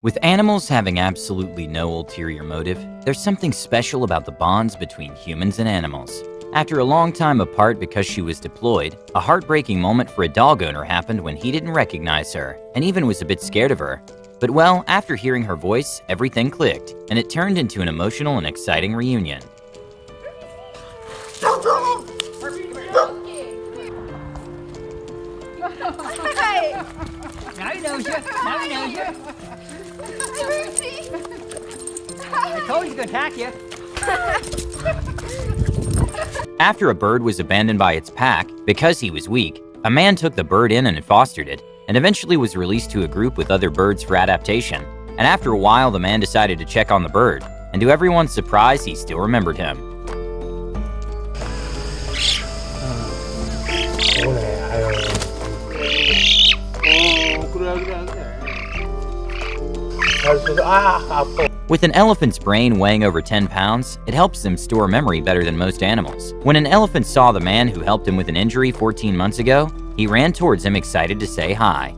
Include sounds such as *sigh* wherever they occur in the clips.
With animals having absolutely no ulterior motive, there's something special about the bonds between humans and animals. After a long time apart because she was deployed, a heartbreaking moment for a dog owner happened when he didn't recognize her and even was a bit scared of her. But well, after hearing her voice, everything clicked, and it turned into an emotional and exciting reunion. *laughs* Now he knows you. Now he knows you. I told you to attack you. *laughs* After a bird was abandoned by its pack because he was weak, a man took the bird in and fostered it, and eventually was released to a group with other birds for adaptation. And after a while, the man decided to check on the bird, and to everyone's surprise, he still remembered him. With an elephant's brain weighing over 10 pounds, it helps them store memory better than most animals. When an elephant saw the man who helped him with an injury 14 months ago, he ran towards him excited to say hi.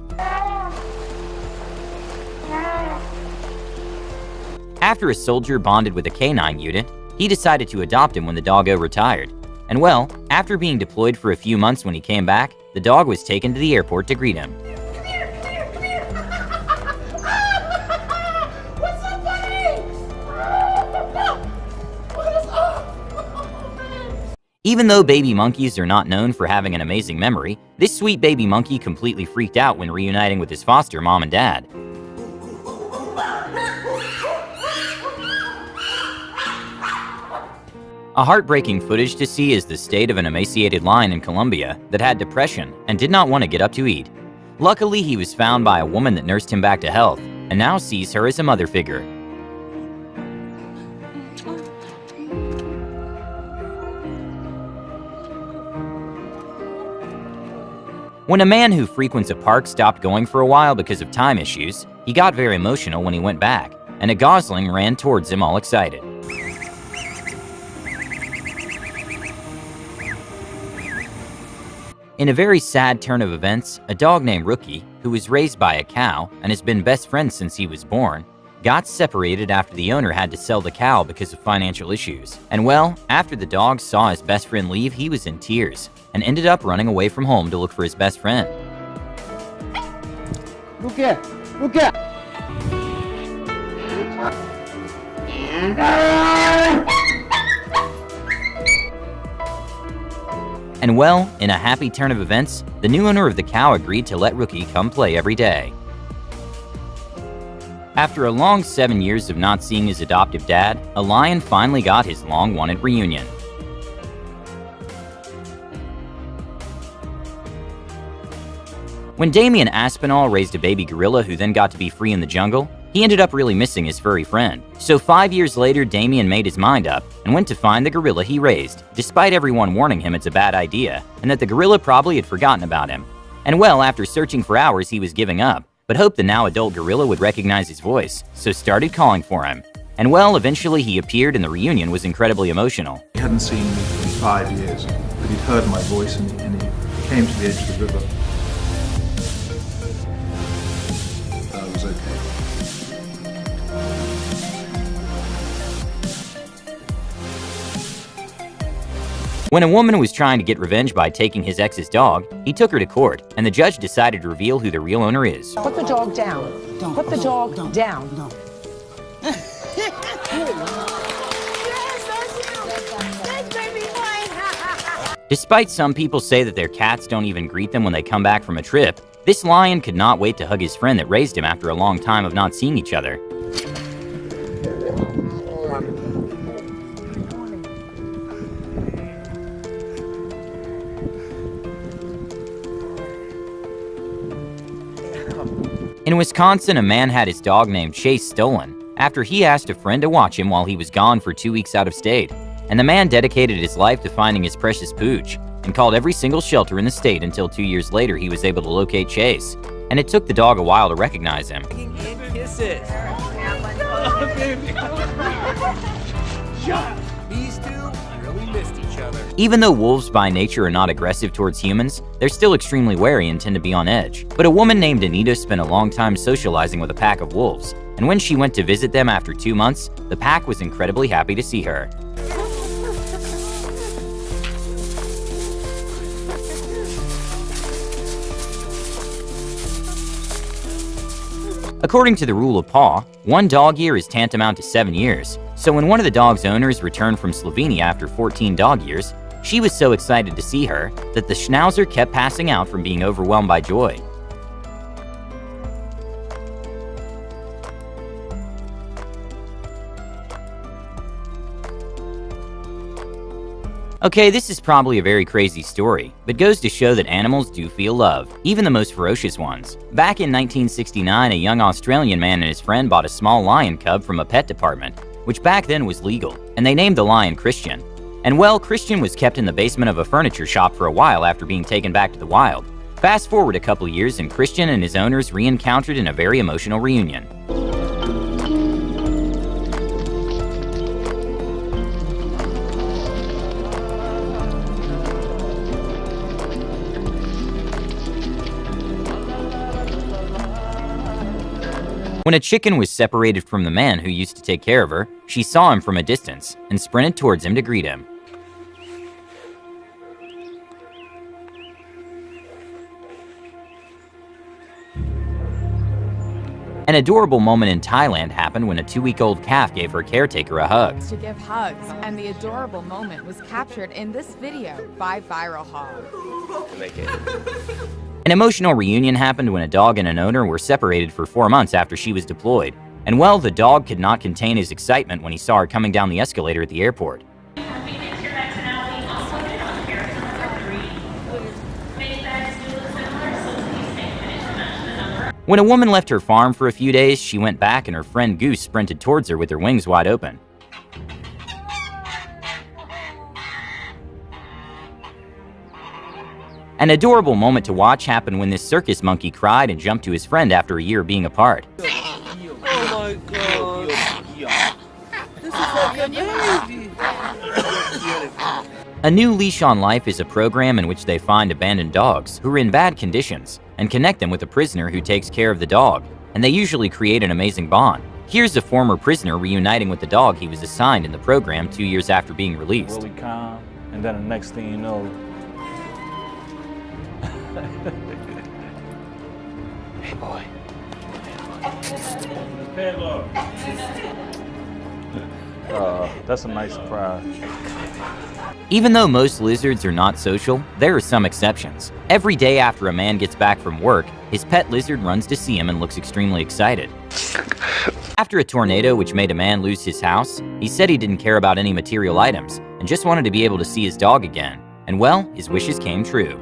After a soldier bonded with a canine unit, he decided to adopt him when the doggo retired. And well, after being deployed for a few months when he came back, the dog was taken to the airport to greet him. Even though baby monkeys are not known for having an amazing memory, this sweet baby monkey completely freaked out when reuniting with his foster mom and dad. A heartbreaking footage to see is the state of an emaciated lion in Colombia that had depression and did not want to get up to eat. Luckily, he was found by a woman that nursed him back to health and now sees her as a mother figure. When a man who frequents a park stopped going for a while because of time issues, he got very emotional when he went back, and a gosling ran towards him all excited. In a very sad turn of events, a dog named Rookie, who was raised by a cow and has been best friends since he was born, got separated after the owner had to sell the cow because of financial issues. And well, after the dog saw his best friend leave, he was in tears and ended up running away from home to look for his best friend. Look here! Look here! And well, in a happy turn of events, the new owner of the cow agreed to let Rookie come play every day. After a long seven years of not seeing his adoptive dad, a lion finally got his long-wanted reunion. When Damian Aspinall raised a baby gorilla who then got to be free in the jungle, he ended up really missing his furry friend. So five years later, Damian made his mind up and went to find the gorilla he raised, despite everyone warning him it's a bad idea and that the gorilla probably had forgotten about him. And well, after searching for hours, he was giving up, but hoped the now adult gorilla would recognize his voice, so started calling for him. And well, eventually he appeared and the reunion was incredibly emotional. He hadn't seen me for five years, but he'd heard my voice and he, and he came to the edge of the river. When a woman was trying to get revenge by taking his ex's dog, he took her to court, and the judge decided to reveal who the real owner is. Put the dog down. Put the dog down. *laughs* Despite some people say that their cats don't even greet them when they come back from a trip, this lion could not wait to hug his friend that raised him after a long time of not seeing each other. In Wisconsin, a man had his dog named Chase stolen after he asked a friend to watch him while he was gone for two weeks out of state. And the man dedicated his life to finding his precious pooch and called every single shelter in the state until two years later he was able to locate Chase. And it took the dog a while to recognize him. Kisses. Oh, *laughs* These two really missed each other. Even though wolves by nature are not aggressive towards humans, they're still extremely wary and tend to be on edge. But a woman named Anita spent a long time socializing with a pack of wolves, and when she went to visit them after two months, the pack was incredibly happy to see her. According to the rule of paw, one dog year is tantamount to seven years, so when one of the dog's owners returned from Slovenia after 14 dog years, she was so excited to see her that the schnauzer kept passing out from being overwhelmed by joy. Okay, this is probably a very crazy story, but goes to show that animals do feel love, even the most ferocious ones. Back in 1969, a young Australian man and his friend bought a small lion cub from a pet department, which back then was legal, and they named the lion Christian. And well, Christian was kept in the basement of a furniture shop for a while after being taken back to the wild. Fast forward a couple years and Christian and his owners re-encountered in a very emotional reunion. When a chicken was separated from the man who used to take care of her, she saw him from a distance and sprinted towards him to greet him. An adorable moment in Thailand happened when a two-week-old calf gave her caretaker a hug. to give hugs, and the adorable moment was captured in this video by Viral Hog. *laughs* An emotional reunion happened when a dog and an owner were separated for four months after she was deployed. And well, the dog could not contain his excitement when he saw her coming down the escalator at the airport. When a woman left her farm for a few days, she went back and her friend Goose sprinted towards her with her wings wide open. An adorable moment to watch happened when this circus monkey cried and jumped to his friend after a year being apart. *laughs* A New Leash on Life is a program in which they find abandoned dogs who are in bad conditions and connect them with a prisoner who takes care of the dog, and they usually create an amazing bond. Here's a former prisoner reuniting with the dog he was assigned in the program two years after being released. really calm, and then the next thing you know, hey boy. Uh, that's a nice surprise. Even though most lizards are not social, there are some exceptions. Every day after a man gets back from work, his pet lizard runs to see him and looks extremely excited. After a tornado which made a man lose his house, he said he didn't care about any material items and just wanted to be able to see his dog again. And well, his wishes came true.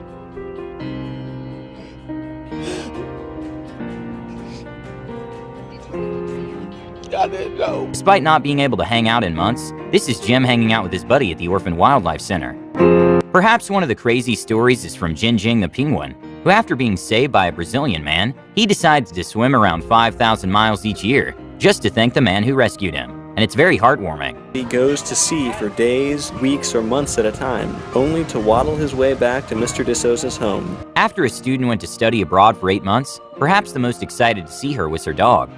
Despite not being able to hang out in months, this is Jim hanging out with his buddy at the Orphan Wildlife Center. Perhaps one of the crazy stories is from Jin Jing the penguin, who after being saved by a Brazilian man, he decides to swim around 5,000 miles each year just to thank the man who rescued him. And it's very heartwarming. He goes to sea for days, weeks, or months at a time, only to waddle his way back to Mr. DeSouza's home. After a student went to study abroad for eight months, perhaps the most excited to see her was her dog.